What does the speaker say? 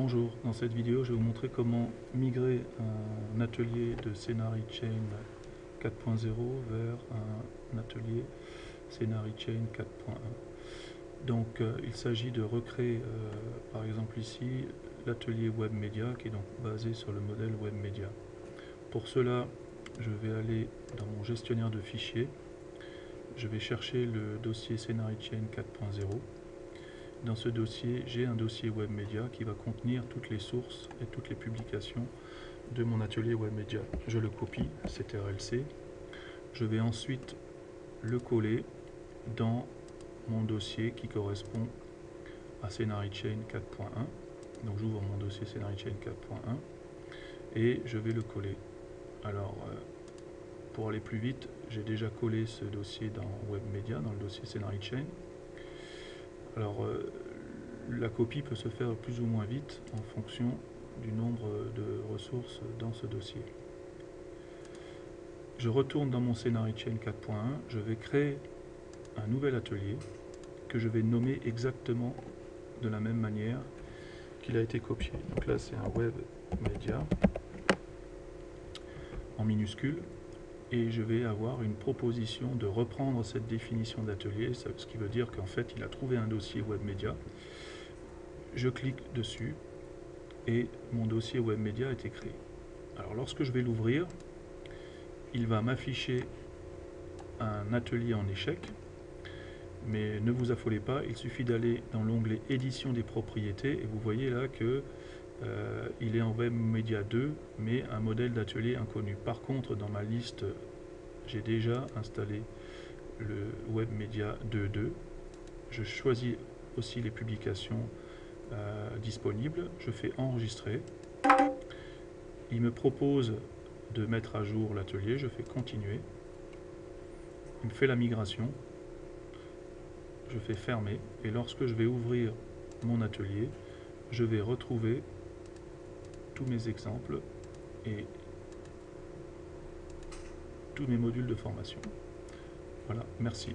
Bonjour, dans cette vidéo je vais vous montrer comment migrer un atelier de Scenari Chain 4.0 vers un atelier Scenari Chain 4.1. Donc euh, il s'agit de recréer euh, par exemple ici l'atelier Web Media qui est donc basé sur le modèle Web Media. Pour cela je vais aller dans mon gestionnaire de fichiers, je vais chercher le dossier Scenari Chain 4.0 dans ce dossier, j'ai un dossier Web Media qui va contenir toutes les sources et toutes les publications de mon atelier Web Media. Je le copie, RLC. Je vais ensuite le coller dans mon dossier qui correspond à Scenari Chain 4.1. Donc j'ouvre mon dossier Scenari Chain 4.1 et je vais le coller. Alors, euh, pour aller plus vite, j'ai déjà collé ce dossier dans Web Media, dans le dossier Scenari Chain. Alors, euh, la copie peut se faire plus ou moins vite en fonction du nombre de ressources dans ce dossier. Je retourne dans mon Scenari Chain 4.1, je vais créer un nouvel atelier que je vais nommer exactement de la même manière qu'il a été copié. Donc là c'est un web media en minuscule et je vais avoir une proposition de reprendre cette définition d'atelier, ce qui veut dire qu'en fait il a trouvé un dossier web media. Je clique dessus et mon dossier web media est créé. Alors lorsque je vais l'ouvrir, il va m'afficher un atelier en échec, mais ne vous affolez pas, il suffit d'aller dans l'onglet édition des propriétés et vous voyez là que euh, il est en Web Media 2, mais un modèle d'atelier inconnu. Par contre, dans ma liste, j'ai déjà installé le Web Media 2.2. Je choisis aussi les publications euh, disponibles. Je fais enregistrer. Il me propose de mettre à jour l'atelier. Je fais continuer. Il me fait la migration. Je fais fermer. Et lorsque je vais ouvrir mon atelier, je vais retrouver mes exemples et tous mes modules de formation. Voilà, merci.